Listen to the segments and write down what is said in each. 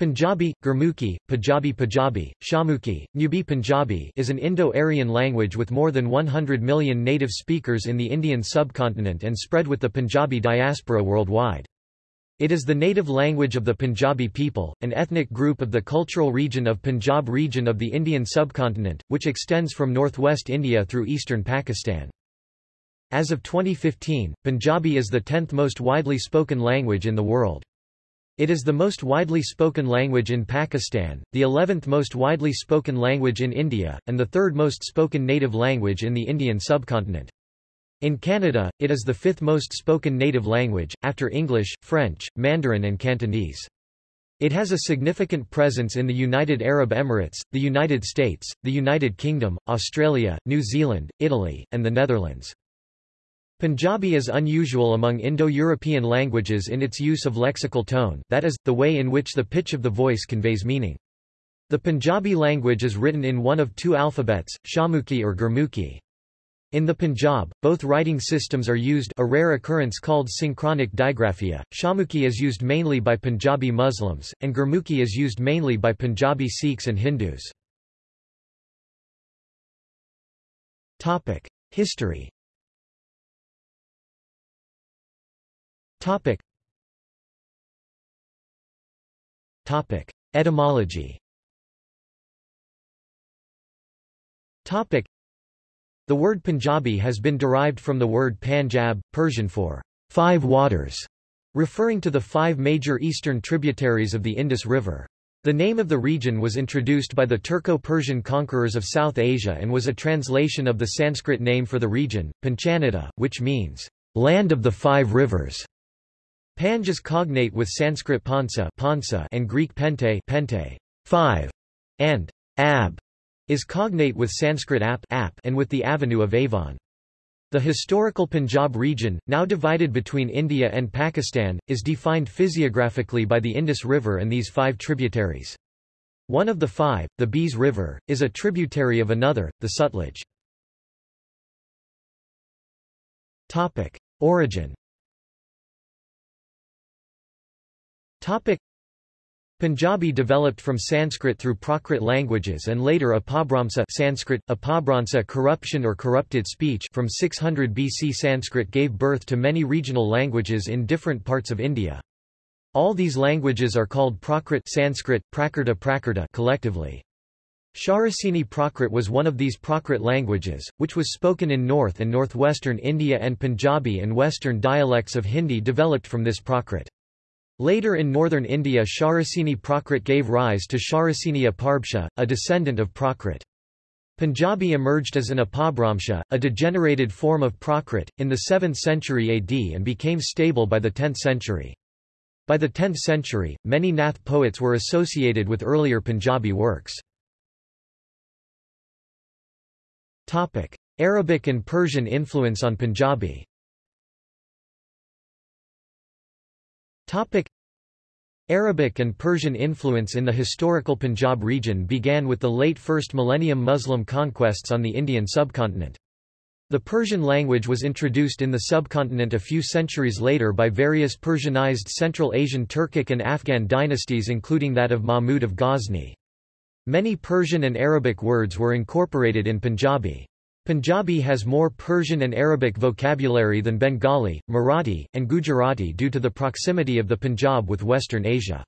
Punjabi, Gurmukhi, Punjabi Punjabi, Shahmukhi, Nubi Punjabi is an Indo-Aryan language with more than 100 million native speakers in the Indian subcontinent and spread with the Punjabi diaspora worldwide. It is the native language of the Punjabi people, an ethnic group of the cultural region of Punjab region of the Indian subcontinent, which extends from northwest India through eastern Pakistan. As of 2015, Punjabi is the 10th most widely spoken language in the world. It is the most widely spoken language in Pakistan, the 11th most widely spoken language in India, and the third most spoken native language in the Indian subcontinent. In Canada, it is the fifth most spoken native language, after English, French, Mandarin and Cantonese. It has a significant presence in the United Arab Emirates, the United States, the United Kingdom, Australia, New Zealand, Italy, and the Netherlands. Punjabi is unusual among Indo-European languages in its use of lexical tone that is, the way in which the pitch of the voice conveys meaning. The Punjabi language is written in one of two alphabets, Shahmukhi or Gurmukhi. In the Punjab, both writing systems are used a rare occurrence called synchronic digraphia. Shahmukhi is used mainly by Punjabi Muslims, and Gurmukhi is used mainly by Punjabi Sikhs and Hindus. History Topic. Topic. Etymology Topic. The word Punjabi has been derived from the word Panjab, Persian for five waters, referring to the five major eastern tributaries of the Indus River. The name of the region was introduced by the Turco-Persian conquerors of South Asia and was a translation of the Sanskrit name for the region, Panchanata, which means, land of the five rivers. Panj is cognate with Sanskrit pansa, pansa and Greek pente, pente five, and ab is cognate with Sanskrit ap, ap and with the avenue of Avon. The historical Punjab region, now divided between India and Pakistan, is defined physiographically by the Indus River and these five tributaries. One of the five, the Beas River, is a tributary of another, the Sutlej. Origin Topic. Punjabi developed from Sanskrit through Prakrit languages and later Apabhramsa Sanskrit, Apabhramsa corruption or corrupted speech from 600 BC Sanskrit gave birth to many regional languages in different parts of India. All these languages are called Prakrit Sanskrit, Prakrta collectively. Shauraseni Prakrit was one of these Prakrit languages, which was spoken in north and northwestern India and Punjabi and western dialects of Hindi developed from this Prakrit. Later in northern India Shauraseni Prakrit gave rise to Sharasini Aparbhasha, a descendant of Prakrit. Punjabi emerged as an Apabhramsha, a degenerated form of Prakrit, in the 7th century AD and became stable by the 10th century. By the 10th century, many Nath poets were associated with earlier Punjabi works. Arabic and Persian influence on Punjabi Arabic and Persian influence in the historical Punjab region began with the late first millennium Muslim conquests on the Indian subcontinent. The Persian language was introduced in the subcontinent a few centuries later by various Persianized Central Asian Turkic and Afghan dynasties including that of Mahmud of Ghazni. Many Persian and Arabic words were incorporated in Punjabi. Punjabi has more Persian and Arabic vocabulary than Bengali, Marathi, and Gujarati due to the proximity of the Punjab with Western Asia.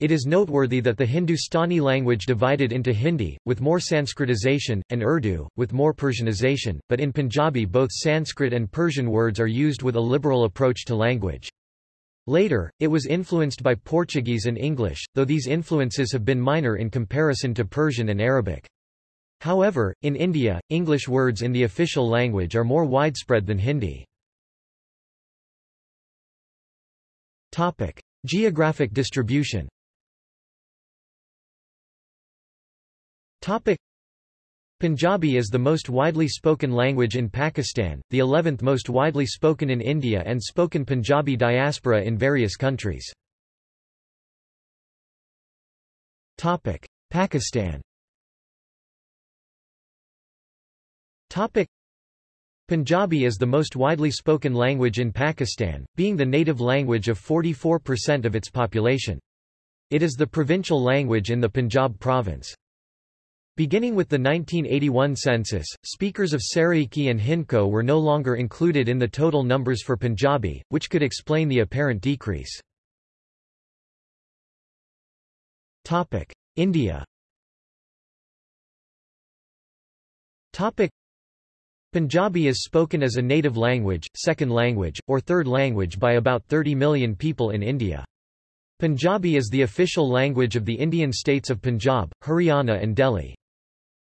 It is noteworthy that the Hindustani language divided into Hindi, with more Sanskritization, and Urdu, with more Persianization, but in Punjabi both Sanskrit and Persian words are used with a liberal approach to language. Later, it was influenced by Portuguese and English, though these influences have been minor in comparison to Persian and Arabic. However, in India, English words in the official language are more widespread than Hindi. Topic: Geographic distribution. Topic: Punjabi is the most widely spoken language in Pakistan, the 11th most widely spoken in India and spoken Punjabi diaspora in various countries. Topic: Pakistan Topic. Punjabi is the most widely spoken language in Pakistan, being the native language of 44% of its population. It is the provincial language in the Punjab province. Beginning with the 1981 census, speakers of Saraiki and Hindko were no longer included in the total numbers for Punjabi, which could explain the apparent decrease. India Punjabi is spoken as a native language, second language, or third language by about 30 million people in India. Punjabi is the official language of the Indian states of Punjab, Haryana and Delhi.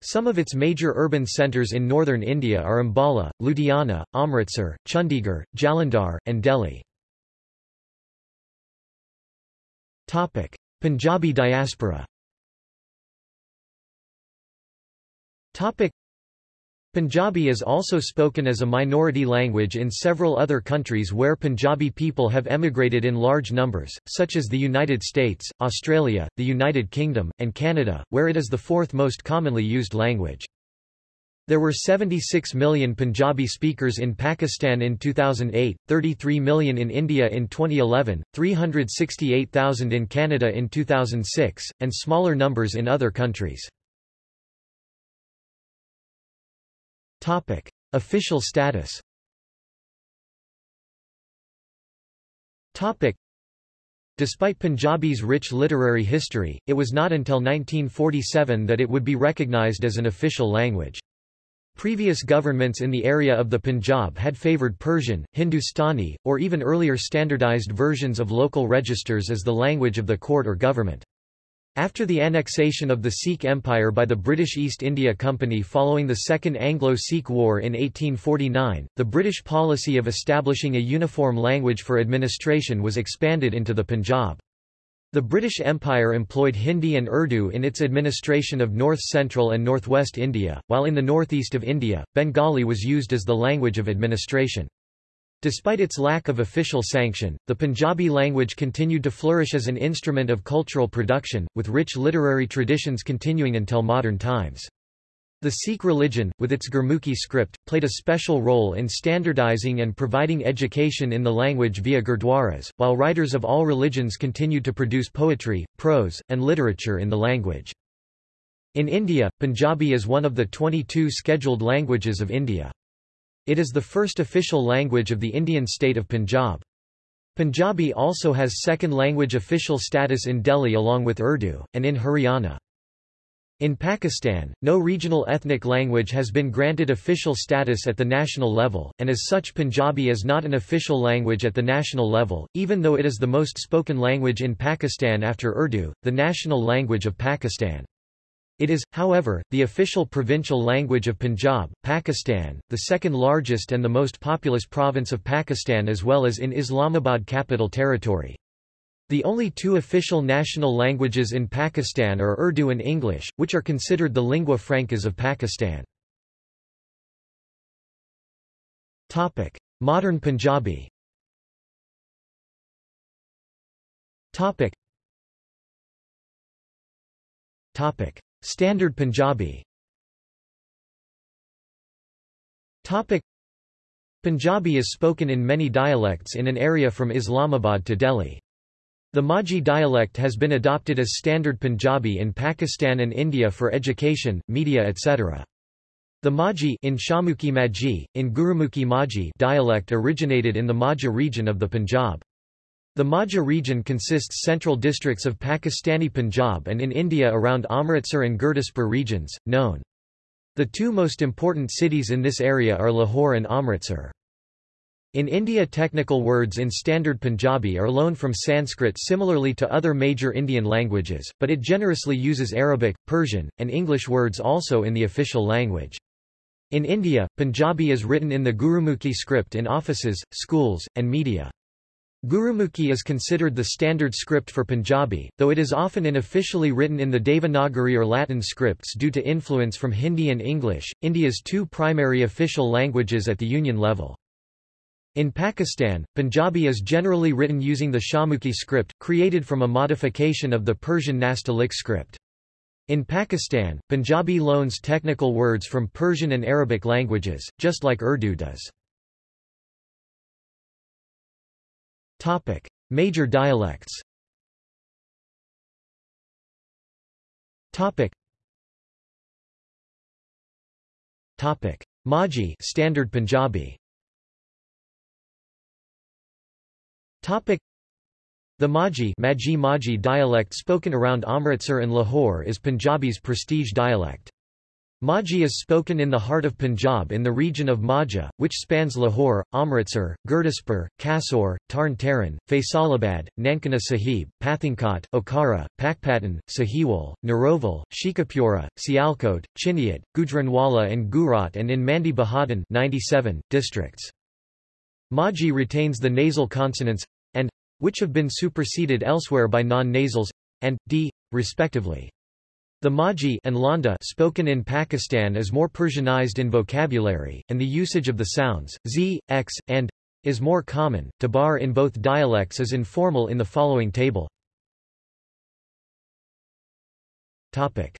Some of its major urban centres in northern India are Ambala, Ludhiana, Amritsar, Chandigarh, Jalandhar, and Delhi. Topic. Punjabi diaspora Punjabi is also spoken as a minority language in several other countries where Punjabi people have emigrated in large numbers, such as the United States, Australia, the United Kingdom, and Canada, where it is the fourth most commonly used language. There were 76 million Punjabi speakers in Pakistan in 2008, 33 million in India in 2011, 368,000 in Canada in 2006, and smaller numbers in other countries. Topic. Official status Topic. Despite Punjabi's rich literary history, it was not until 1947 that it would be recognized as an official language. Previous governments in the area of the Punjab had favoured Persian, Hindustani, or even earlier standardized versions of local registers as the language of the court or government. After the annexation of the Sikh Empire by the British East India Company following the Second Anglo-Sikh War in 1849, the British policy of establishing a uniform language for administration was expanded into the Punjab. The British Empire employed Hindi and Urdu in its administration of north-central and northwest India, while in the northeast of India, Bengali was used as the language of administration. Despite its lack of official sanction, the Punjabi language continued to flourish as an instrument of cultural production, with rich literary traditions continuing until modern times. The Sikh religion, with its Gurmukhi script, played a special role in standardizing and providing education in the language via gurdwaras, while writers of all religions continued to produce poetry, prose, and literature in the language. In India, Punjabi is one of the 22 scheduled languages of India. It is the first official language of the Indian state of Punjab. Punjabi also has second language official status in Delhi along with Urdu, and in Haryana. In Pakistan, no regional ethnic language has been granted official status at the national level, and as such Punjabi is not an official language at the national level, even though it is the most spoken language in Pakistan after Urdu, the national language of Pakistan. It is, however, the official provincial language of Punjab, Pakistan, the second largest and the most populous province of Pakistan as well as in Islamabad Capital Territory. The only two official national languages in Pakistan are Urdu and English, which are considered the lingua francas of Pakistan. Topic. Modern Punjabi Topic. Topic. Standard Punjabi Topic Punjabi is spoken in many dialects in an area from Islamabad to Delhi. The Majhi dialect has been adopted as standard Punjabi in Pakistan and India for education, media etc. The Majhi in Shahmukhi Majhi, in Gurumukhi Majhi dialect originated in the Majha region of the Punjab. The Majha region consists central districts of Pakistani Punjab and in India around Amritsar and Gurdaspur regions, known. The two most important cities in this area are Lahore and Amritsar. In India technical words in standard Punjabi are loaned from Sanskrit similarly to other major Indian languages, but it generously uses Arabic, Persian, and English words also in the official language. In India, Punjabi is written in the Gurumukhi script in offices, schools, and media. Gurumukhi is considered the standard script for Punjabi, though it is often unofficially written in the Devanagari or Latin scripts due to influence from Hindi and English, India's two primary official languages at the union level. In Pakistan, Punjabi is generally written using the Shahmukhi script, created from a modification of the Persian Nastaliq script. In Pakistan, Punjabi loans technical words from Persian and Arabic languages, just like Urdu does. Topic: Major dialects. Topic. Topic. Majhi Standard Punjabi. Topic. The Majhi Majhi Majhi dialect spoken around Amritsar and Lahore is Punjabi's prestige dialect. Majhi is spoken in the heart of Punjab in the region of Majha, which spans Lahore, Amritsar, Gurdaspur, Kasor, Tarn Taran, Faisalabad, Nankana Sahib, Pathankot, Okara, Pakpatan, Sahiwal, Narowal, Sheikhupura, Sialkot, Chiniot, Gujranwala and Gujarat and in Mandi Bahauddin 97, districts. Majhi retains the nasal consonants and which have been superseded elsewhere by non-nasals and d respectively. The Majhi and Landa spoken in Pakistan is more Persianized in vocabulary, and the usage of the sounds z, x, and is more common. Tabar in both dialects is informal in the following table. Topic: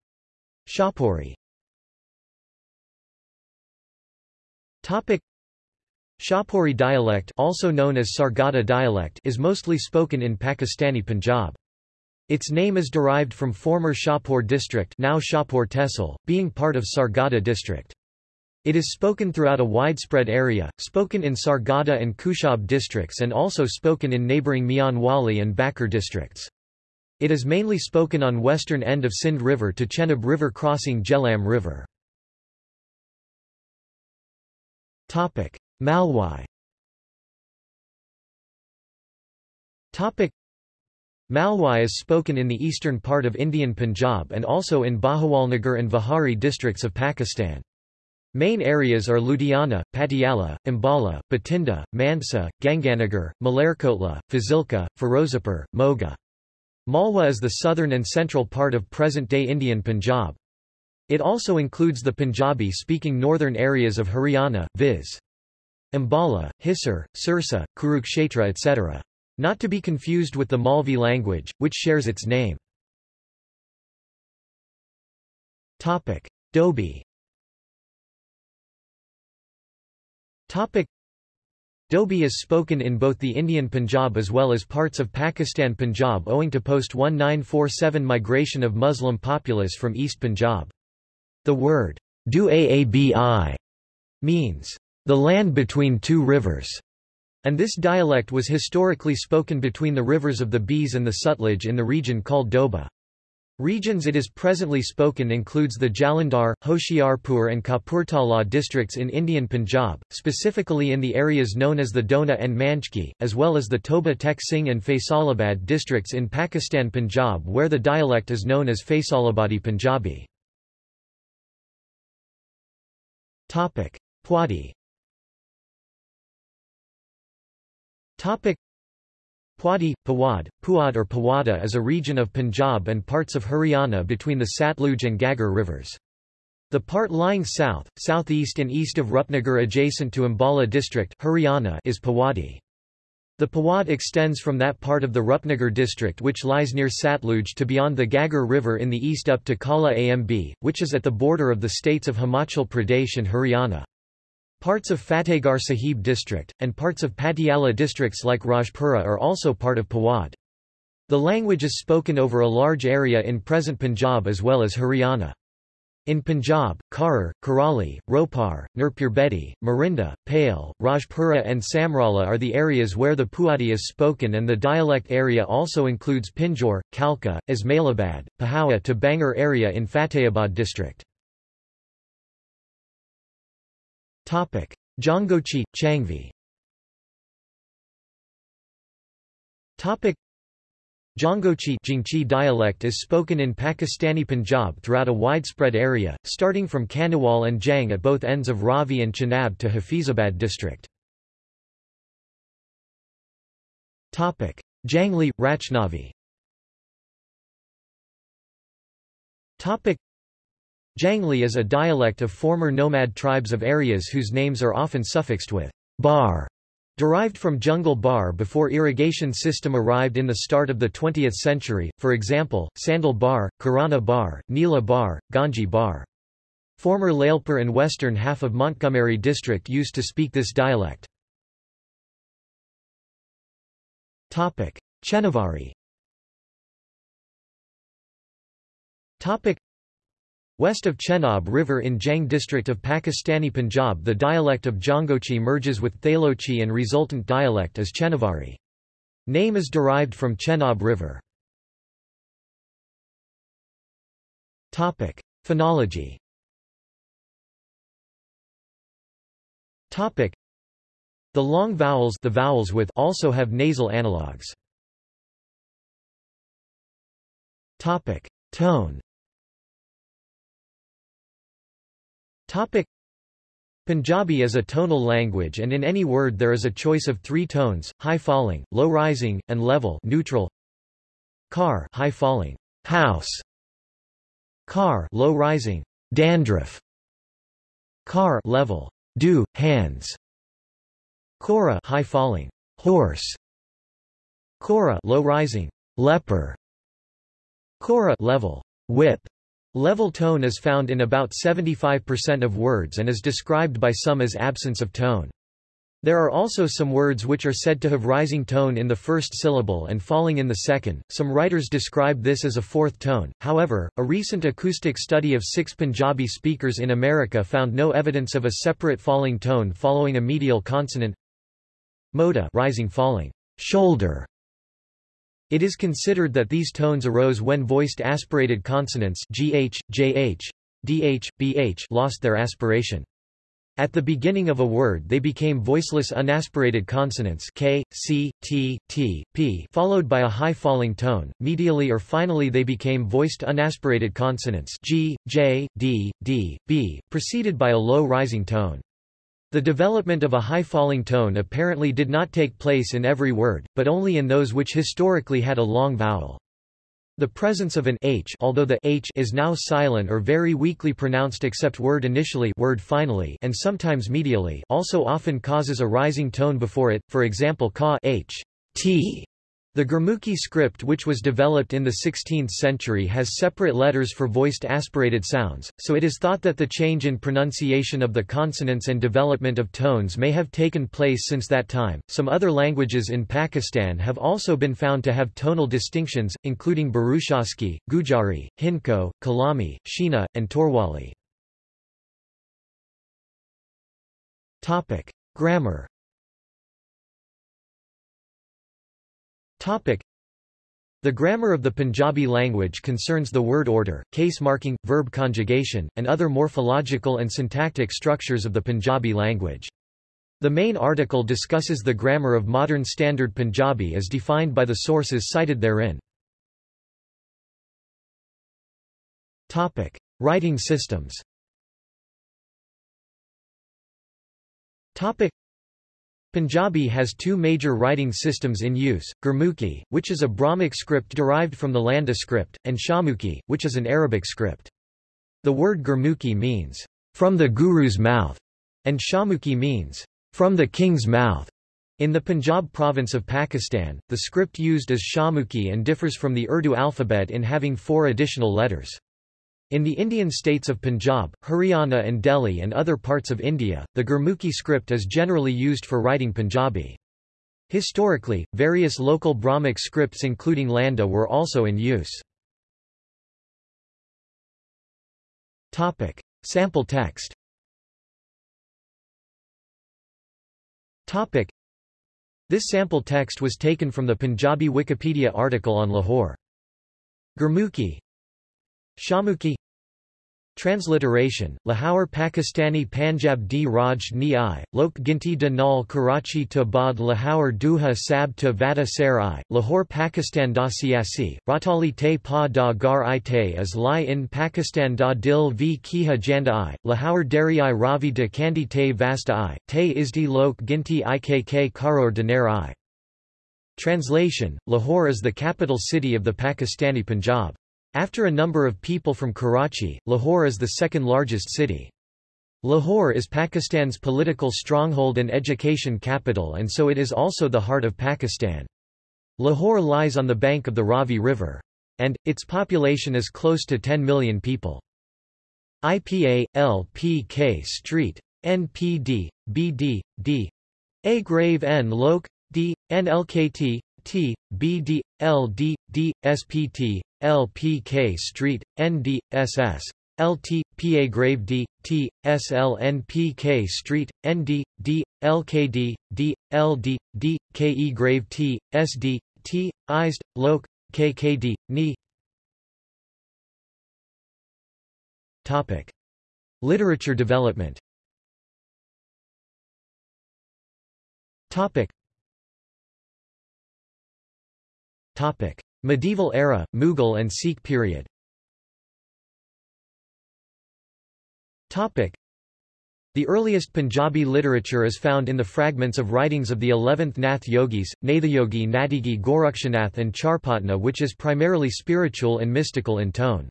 Shahpuri. Topic: Shahpuri dialect, also known as Sargodha dialect, is mostly spoken in Pakistani Punjab. Its name is derived from former Shahpur district now Shahpur Tehsil, being part of Sargodha district. It is spoken throughout a widespread area, spoken in Sargodha and Khushab districts and also spoken in neighbouring Mianwali and Bhakkar districts. It is mainly spoken on western end of Sindh River to Chenab River crossing Jhelum River. Malwai Malwai is spoken in the eastern part of Indian Punjab and also in Bahawalnagar and Vihari districts of Pakistan. Main areas are Ludhiana, Patiala, Ambala, Bathinda, Mansa, Ganganagar, Malerkotla, Fazilka, Firozapur, Moga. Malwa is the southern and central part of present-day Indian Punjab. It also includes the Punjabi-speaking northern areas of Haryana, viz. Ambala, Hisar, Sirsa, Kurukshetra etc. Not to be confused with the Malvi language, which shares its name. Topic: Doabi. Topic: Doabi is spoken in both the Indian Punjab as well as parts of Pakistan Punjab owing to post-1947 migration of Muslim populace from East Punjab. The word, du aabi, means, the land between two rivers. And this dialect was historically spoken between the rivers of the Beas and the Sutlej in the region called Doaba. Regions it is presently spoken includes the Jalandhar, Hoshiarpur and Kapurthala districts in Indian Punjab, specifically in the areas known as the Dona and Manchki, as well as the Toba Tek Singh and Faisalabad districts in Pakistan Punjab where the dialect is known as Faisalabadi Punjabi. Pwadi Topic Pwadi, Pawad, Puad or Pawada is a region of Punjab and parts of Haryana between the Satluj and Ghaggar rivers. The part lying south, southeast and east of Rupnagar adjacent to Ambala district Haryana is Pawadi. The Pawad extends from that part of the Rupnagar district which lies near Satluj to beyond the Ghaggar river in the east up to Kala Amb, which is at the border of the states of Himachal Pradesh and Haryana. Parts of Fatehgarh Sahib district, and parts of Patiala districts like Rajpura are also part of Pawad. The language is spoken over a large area in present Punjab as well as Haryana. In Punjab, Kharar, Karali, Ropar, Nurpurbedi, Marinda, Pale, Rajpura and Samrala are the areas where the Puadi is spoken and the dialect area also includes Pinjore, Kalka, Ismailabad, Pahoua to Bangar area in Fatehabad district. Topic: Jangochi, Changvi. Topic: Jangochi Jingchi dialect is spoken in Pakistani Punjab throughout a widespread area, starting from Khanewal and Jang at both ends of Ravi and Chenab to Hafizabad district. Topic: Jangli, Rachnavi. Topic: Jangli is a dialect of former nomad tribes of areas whose names are often suffixed with bar, derived from jungle bar before irrigation system arrived in the start of the 20th century, for example, Sandal Bar, Karana Bar, Nila Bar, Ganji Bar. Former Lyallpur and western half of Montgomery district used to speak this dialect. Chenavari West of Chenab River in Jang district of Pakistani Punjab the dialect of Jangochi merges with Thalochi and resultant dialect is Chenavari. Name is derived from Chenab River. Phonology The long vowels the vowels with also have nasal analogues. Tone Topic Punjabi is a tonal language and in any word there is a choice of three tones, high falling, low rising, and level neutral. Car high falling, house. Car low rising, dandruff. Car level, do, hands. Kora high falling, horse. Kora low rising, leper. Kora level, whip. Level tone is found in about 75% of words and is described by some as absence of tone. There are also some words which are said to have rising tone in the first syllable and falling in the second. Some writers describe this as a fourth tone. However, a recent acoustic study of six Punjabi speakers in America found no evidence of a separate falling tone following a medial consonant. Moda rising falling shoulder it is considered that these tones arose when voiced aspirated consonants gh, jh, dh, bh lost their aspiration. At the beginning of a word they became voiceless unaspirated consonants k, c, t, t, p followed by a high falling tone. Medially or finally they became voiced unaspirated consonants g, j, d, d, b, preceded by a low rising tone. The development of a high-falling tone apparently did not take place in every word, but only in those which historically had a long vowel. The presence of an h although the h is now silent or very weakly pronounced except word initially word finally and sometimes medially also often causes a rising tone before it, for example ka h, t, the Gurmukhi script which was developed in the 16th century has separate letters for voiced aspirated sounds, so it is thought that the change in pronunciation of the consonants and development of tones may have taken place since that time. Some other languages in Pakistan have also been found to have tonal distinctions, including Burushaski, Gujari, Hindko, Kalami, Shina, and Torwali. Topic: Grammar Topic. The grammar of the Punjabi language concerns the word order, case marking, verb conjugation, and other morphological and syntactic structures of the Punjabi language. The main article discusses the grammar of modern Standard Punjabi as defined by the sources cited therein. Topic. Writing systems Topic. Punjabi has two major writing systems in use, Gurmukhi, which is a Brahmic script derived from the Landa script, and Shahmukhi, which is an Arabic script. The word Gurmukhi means, from the Guru's mouth, and Shahmukhi means, from the king's mouth. In the Punjab province of Pakistan, the script used is Shahmukhi and differs from the Urdu alphabet in having four additional letters. In the Indian states of Punjab, Haryana and Delhi and other parts of India, the Gurmukhi script is generally used for writing Punjabi. Historically, various local Brahmic scripts including Landa were also in use. Topic. Sample text Topic. This sample text was taken from the Punjabi Wikipedia article on Lahore. Gurmukhi Shahmukhi Transliteration, Lahore Pakistani Panjab di Raj ni i, Lok Ginti de Nal Karachi to Bad Lahore Duha Sab to Vata Sar Lahore Pakistan. Da Siasi, Ratali te pa da gar i te as li in Pakistan. Da dil v kiha janda i, Lahore Dari i Ravi de Kandi te vasta i, te isdi Lok Ginti ikk Karor Dinar i. Translation, Lahore is the capital city of the Pakistani Punjab. After a number of people from Karachi, Lahore is the second largest city. Lahore is Pakistan's political stronghold and education capital and so it is also the heart of Pakistan. Lahore lies on the bank of the Ravi River. And, its population is close to 10 million people. IPA, LPK Street. NPD, BD, D. A grave N Lok, D, NLKT, T, BD, LD, D, SPT, LPK Street, ND, SS. LT, PA Grave D, T, SLNPK Street, ND, D, D, LD, D, KE Grave T, SD, T, ISD, KKD, NI Topic. Literature development Topic. Topic. Medieval era, Mughal and Sikh period Topic. The earliest Punjabi literature is found in the fragments of writings of the 11th Nath yogis, Nathayogi Natigi Gorakshanath and Charpatna which is primarily spiritual and mystical in tone.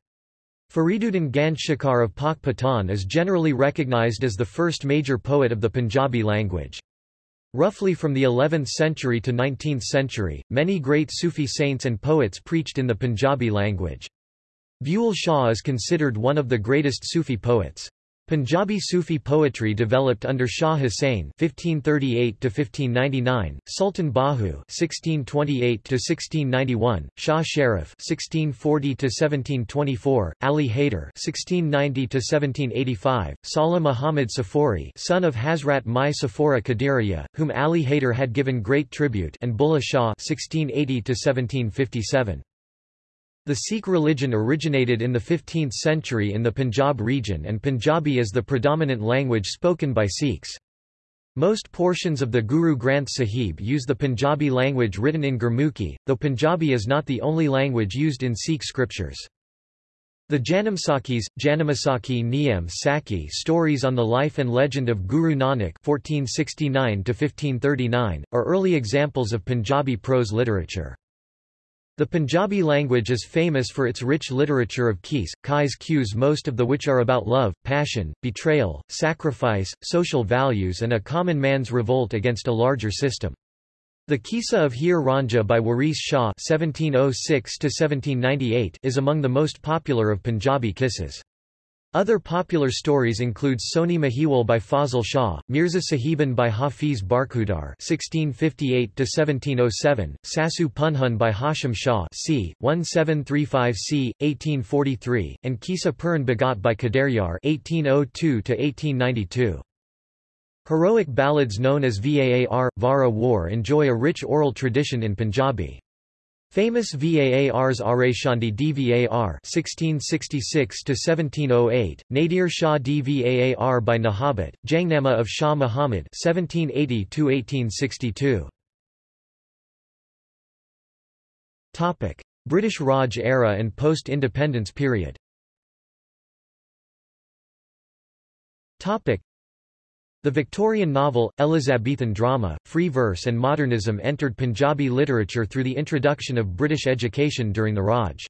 Fariduddin Gand Shakar of Pak Patan is generally recognized as the first major poet of the Punjabi language. Roughly from the 11th century to 19th century, many great Sufi saints and poets preached in the Punjabi language. Bulleh Shah is considered one of the greatest Sufi poets. Punjabi Sufi poetry developed under Shah Hussain (1538–1599), Sultan Bahu (1628–1691), Shah Sharif (1640–1724), Ali Haider (1690–1785), Salah Muhammad Safori, son of Hazrat Mai Safora Qadiriya, whom Ali Haider had given great tribute, and Bulleh Shah (1680–1757). The Sikh religion originated in the 15th century in the Punjab region and Punjabi is the predominant language spoken by Sikhs. Most portions of the Guru Granth Sahib use the Punjabi language written in Gurmukhi, though Punjabi is not the only language used in Sikh scriptures. The Janamsakis, Janamasakhi Niyam Saki stories on the life and legend of Guru Nanak 1469 are early examples of Punjabi prose literature. The Punjabi language is famous for its rich literature of keys, kais cues most of the which are about love, passion, betrayal, sacrifice, social values and a common man's revolt against a larger system. The Kisa of Heer Ranjha by Waris Shah (1706–1798) is among the most popular of Punjabi kisses. Other popular stories include Sohni Mahiwal by Fazil Shah, Mirza Sahiban by Hafiz Barkhudar (1658–1707), Sasu Punhun by Hashim Shah (c. 1735–c. 1843), and Kisa Puran Bhagat by Kadaryar (1802–1892). Heroic ballads known as Vaar, Vara War enjoy a rich oral tradition in Punjabi. Famous Vaars Areshandi Dvar (1666–1708), Nadir Shah Dvar by Nahabat, Jangnama of Shah Muhammad (1780–1862). Topic: British Raj era and post-independence period. Topic: the Victorian novel, Elizabethan drama, free verse and modernism entered Punjabi literature through the introduction of British education during the Raj.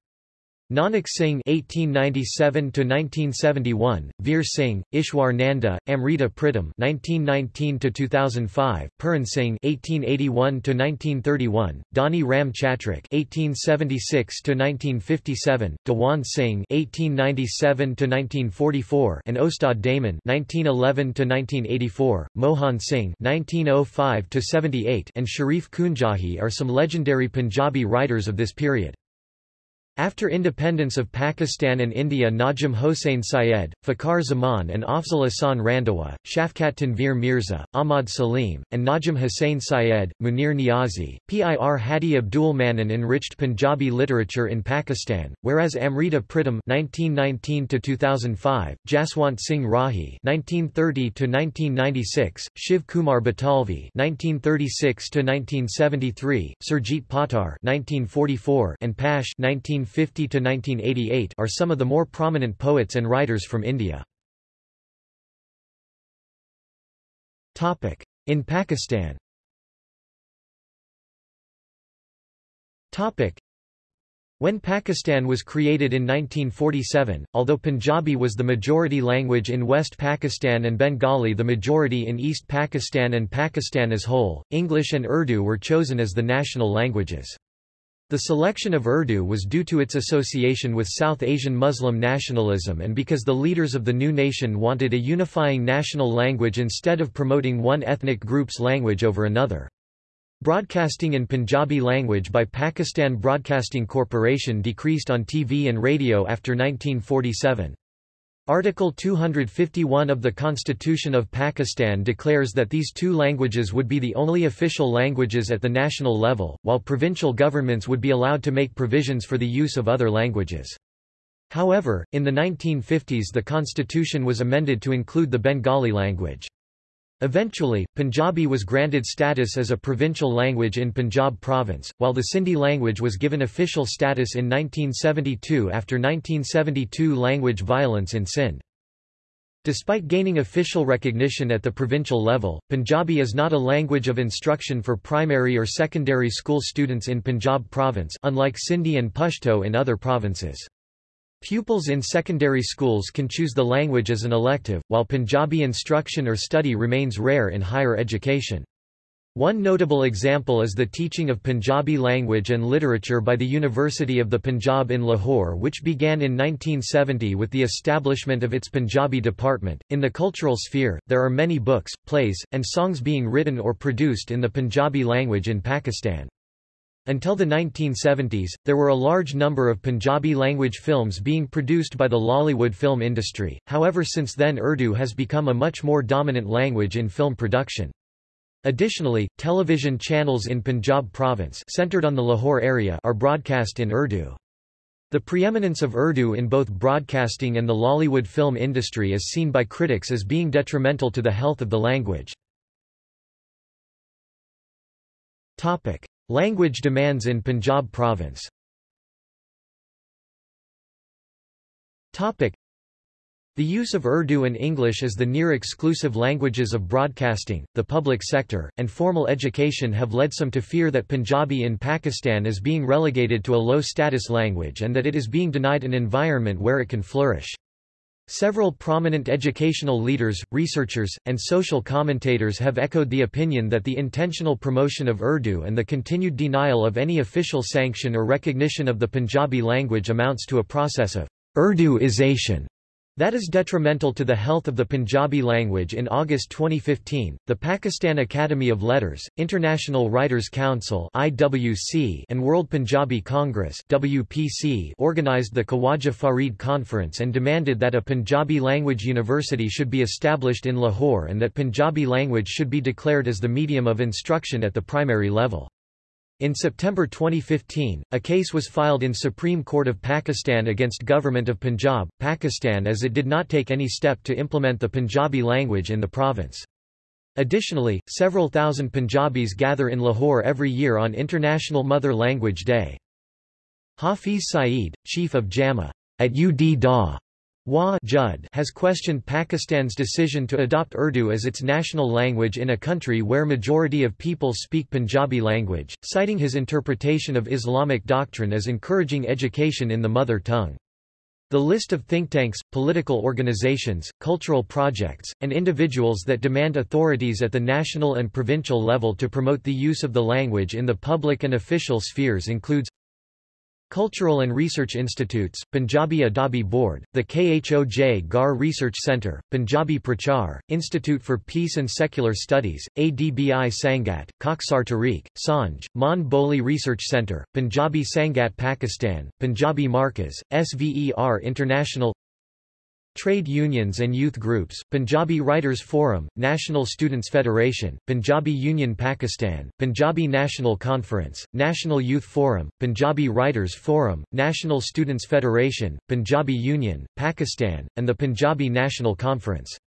Nanak Singh (1897–1971), Veer Singh, Ishwar Nanda, Amrita Pritam (1919–2005), Puran Singh (1881–1931), Dani Ram Chatrik (1876–1957), Dewan Singh (1897–1944), and Ustad Daman (1911–1984), Mohan Singh (1905–78), and Sharif Kunjahi are some legendary Punjabi writers of this period. After independence of Pakistan and India Najim Hossain Syed, Fakhar Zaman and Afzal Ahsan Randhawa, Shafkat Tanveer Mirza, Ahmad Salim, and Najim Hussain Syed, Munir Niazi, Pir Hadi Abdul Manan enriched Punjabi literature in Pakistan, whereas Amrita Pritam (1919–2005), Jaswant Singh Rahi (1930–1996), Shiv Kumar Batalvi (1936–1973), Surjit Patar (1944), and Pash 19 1950–1988 are some of the more prominent poets and writers from India. In Pakistan when Pakistan was created in 1947, although Punjabi was the majority language in West Pakistan and Bengali the majority in East Pakistan and Pakistan as whole, English and Urdu were chosen as the national languages. The selection of Urdu was due to its association with South Asian Muslim nationalism and because the leaders of the new nation wanted a unifying national language instead of promoting one ethnic group's language over another. Broadcasting in Punjabi language by Pakistan Broadcasting Corporation decreased on TV and radio after 1947. Article 251 of the Constitution of Pakistan declares that these two languages would be the only official languages at the national level, while provincial governments would be allowed to make provisions for the use of other languages. However, in the 1950s the constitution was amended to include the Bengali language. Eventually, Punjabi was granted status as a provincial language in Punjab province, while the Sindhi language was given official status in 1972 after 1972 language violence in Sindh. Despite gaining official recognition at the provincial level, Punjabi is not a language of instruction for primary or secondary school students in Punjab province unlike Sindhi and Pashto in other provinces. Pupils in secondary schools can choose the language as an elective, while Punjabi instruction or study remains rare in higher education. One notable example is the teaching of Punjabi language and literature by the University of the Punjab in Lahore, which began in 1970 with the establishment of its Punjabi department. In the cultural sphere, there are many books, plays, and songs being written or produced in the Punjabi language in Pakistan. Until the 1970s, there were a large number of Punjabi-language films being produced by the Lollywood film industry, however since then Urdu has become a much more dominant language in film production. Additionally, television channels in Punjab province centered on the Lahore area are broadcast in Urdu. The preeminence of Urdu in both broadcasting and the Lollywood film industry is seen by critics as being detrimental to the health of the language. Topic: Language demands in Punjab province. The use of Urdu and English as the near-exclusive languages of broadcasting, the public sector, and formal education have led some to fear that Punjabi in Pakistan is being relegated to a low-status language and that it is being denied an environment where it can flourish. Several prominent educational leaders, researchers, and social commentators have echoed the opinion that the intentional promotion of Urdu and the continued denial of any official sanction or recognition of the Punjabi language amounts to a process of Urduization that is detrimental to the health of the Punjabi language In August 2015, the Pakistan Academy of Letters, International Writers Council (IWC), and World Punjabi Congress (WPC) organized the Khawaja Farid Conference and demanded that a Punjabi language university should be established in Lahore and that Punjabi language should be declared as the medium of instruction at the primary level. In September 2015, a case was filed in Supreme Court of Pakistan against Government of Punjab, Pakistan as it did not take any step to implement the Punjabi language in the province. Additionally, several thousand Punjabis gather in Lahore every year on International Mother Language Day. Hafiz Saeed, chief of JAMA at UD Wa Judd has questioned Pakistan's decision to adopt Urdu as its national language in a country where majority of people speak Punjabi language, citing his interpretation of Islamic doctrine as encouraging education in the mother tongue. The list of think tanks, political organizations, cultural projects, and individuals that demand authorities at the national and provincial level to promote the use of the language in the public and official spheres includes Cultural and Research Institutes, Punjabi Adabi Board, the Khoj Gar Research Centre, Punjabi Prachar, Institute for Peace and Secular Studies, ADBI Sangat, Koxar Tariq, Sanj, Mon Boli Research Centre, Punjabi Sangat Pakistan, Punjabi Markaz, SVER International Trade unions and youth groups, Punjabi Writers Forum, National Students Federation, Punjabi Union Pakistan, Punjabi National Conference, National Youth Forum, Punjabi Writers Forum, National Students Federation, Punjabi Union, Pakistan, and the Punjabi National Conference.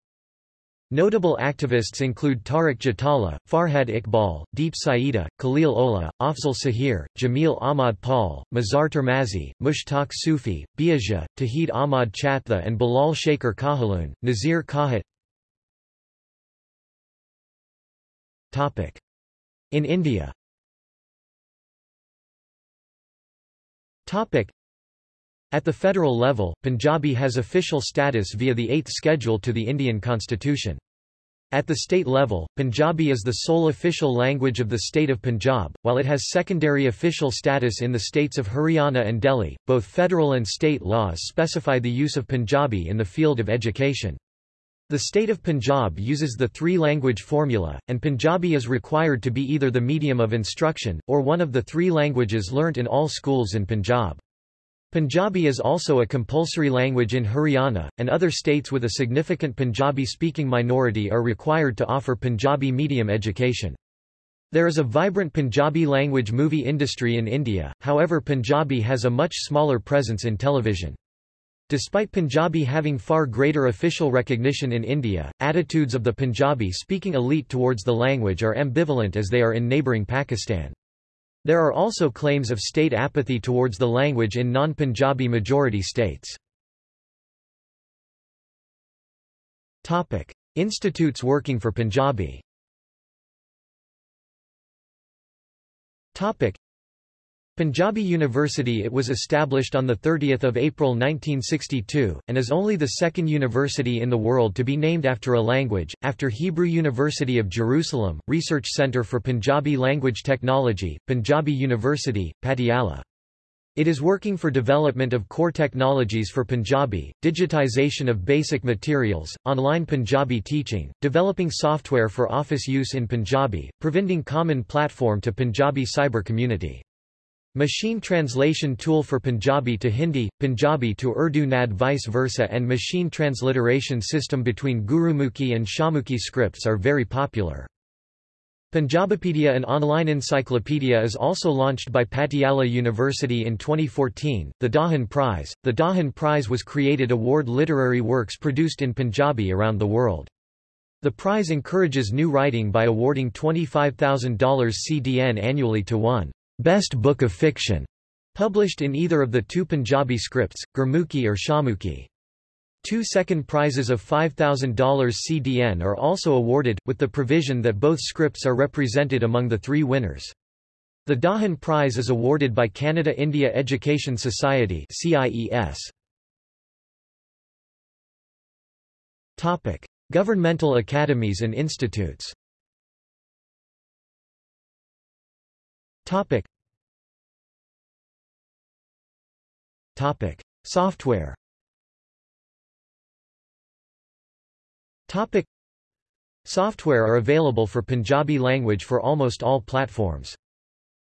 Notable activists include Tariq Jatala, Farhad Iqbal, Deep Saida, Khalil Ola, Afzal Sahir, Jamil Ahmad Paul, Mazhar Termazi, Mushtaq Sufi, Biaja, Tahid Ahmad Chatha and Bilal Shaker Kahaloon, Nazir Kahat In India at the federal level, Punjabi has official status via the Eighth Schedule to the Indian Constitution. At the state level, Punjabi is the sole official language of the state of Punjab, while it has secondary official status in the states of Haryana and Delhi. Both federal and state laws specify the use of Punjabi in the field of education. The state of Punjab uses the three-language formula, and Punjabi is required to be either the medium of instruction, or one of the three languages learnt in all schools in Punjab. Punjabi is also a compulsory language in Haryana, and other states with a significant Punjabi-speaking minority are required to offer Punjabi medium education. There is a vibrant Punjabi language movie industry in India, however Punjabi has a much smaller presence in television. Despite Punjabi having far greater official recognition in India, attitudes of the Punjabi-speaking elite towards the language are ambivalent as they are in neighbouring Pakistan. There are also claims of state apathy towards the language in non-Punjabi majority states. Institutes working for Punjabi Punjabi University It was established on 30 April 1962, and is only the second university in the world to be named after a language, after Hebrew University of Jerusalem, Research Centre for Punjabi Language Technology, Punjabi University, Patiala. It is working for development of core technologies for Punjabi, digitization of basic materials, online Punjabi teaching, developing software for office use in Punjabi, providing common platform to Punjabi cyber community. Machine translation tool for Punjabi to Hindi, Punjabi to Urdu NAD vice versa and machine transliteration system between Gurmukhi and Shahmukhi scripts are very popular. Punjabipedia an online encyclopedia is also launched by Patiala University in 2014, the Dahan Prize. The Dahan Prize was created award literary works produced in Punjabi around the world. The prize encourages new writing by awarding $25,000 CDN annually to one best book of fiction published in either of the two Punjabi scripts, Gurmukhi or Shahmukhi. Two second prizes of $5,000 CDN are also awarded, with the provision that both scripts are represented among the three winners. The Dahan Prize is awarded by Canada India Education Society CIES. Topic: Governmental academies and institutes. Topic. Topic: Software. Topic Software are available for Punjabi language for almost all platforms.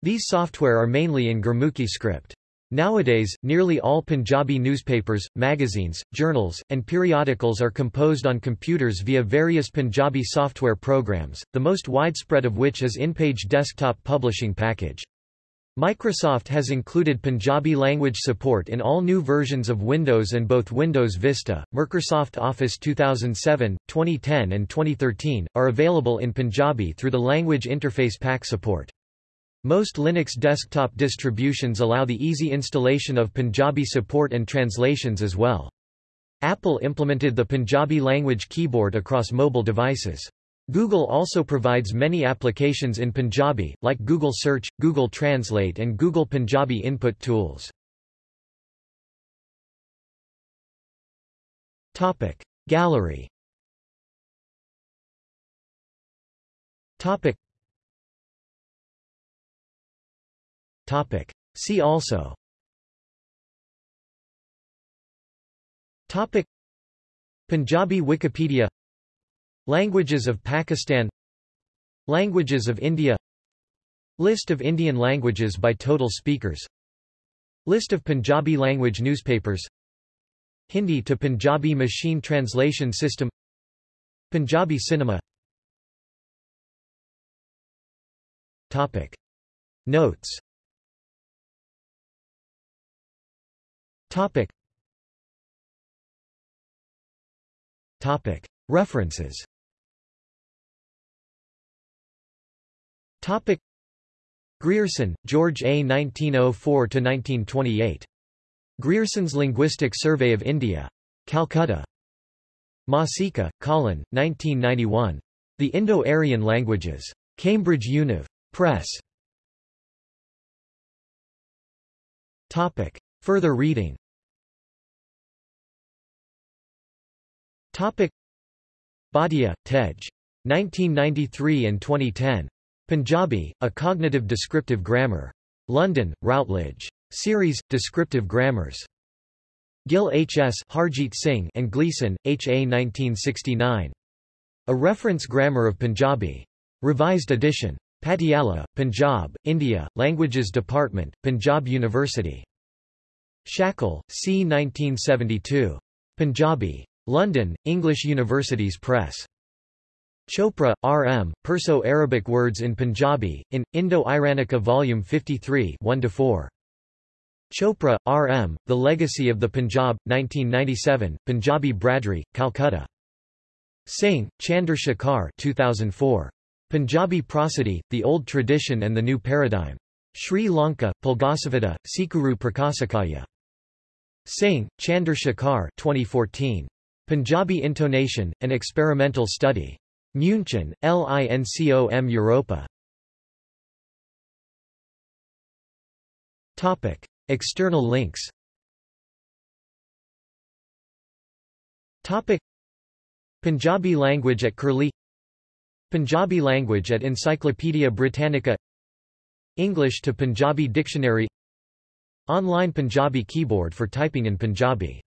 These software are mainly in Gurmukhi script. Nowadays, nearly all Punjabi newspapers, magazines, journals, and periodicals are composed on computers via various Punjabi software programs, the most widespread of which is InPage desktop publishing package. Microsoft has included Punjabi language support in all new versions of Windows and both Windows Vista, Microsoft Office 2007, 2010 and 2013, are available in Punjabi through the Language Interface Pack support. Most Linux desktop distributions allow the easy installation of Punjabi support and translations as well. Apple implemented the Punjabi language keyboard across mobile devices. Google also provides many applications in Punjabi, like Google Search, Google Translate and Google Punjabi input tools. Topic Gallery Topic Topic. See also. Topic. Punjabi Wikipedia. Languages of Pakistan. Languages of India. List of Indian languages by total speakers. List of Punjabi language newspapers. Hindi to Punjabi machine translation system. Punjabi cinema. Topic. Notes Topic Topic References Topic Grierson, George A. 1904–1928. Grierson's Linguistic Survey of India. Calcutta. Masica, Colin, 1991. The Indo-Aryan Languages. Cambridge Univ. Press. Topic. Further reading Topic. Bhatia, Tej. 1993 and 2010. Punjabi, A Cognitive Descriptive Grammar. London, Routledge. Series, Descriptive Grammars. Gill H. S. Harjeet Singh and Gleason, H. A. 1969. A Reference Grammar of Punjabi. Revised edition. Patiala, Punjab, India, Languages Department, Punjab University. Shackle, C. 1972. Punjabi. London, English Universities Press. Chopra, R. M., Perso-Arabic Words in Punjabi, in, Indo-Iranica Vol. 53 1–4. Chopra, R. M., The Legacy of the Punjab, 1997, Punjabi Bradri, Calcutta. Singh, Chandra Shekhar 2004. Punjabi Prosody, The Old Tradition and the New Paradigm. Sri Lanka, Pulgasavada, Sikuru Prakasakaya. Singh, Chandra Shekhar 2014. Punjabi Intonation, An Experimental Study. München, LINCOM Europa. Topic. External links Topic. Punjabi language at Curlie Punjabi language at Encyclopaedia Britannica English to Punjabi dictionary Online Punjabi keyboard for typing in Punjabi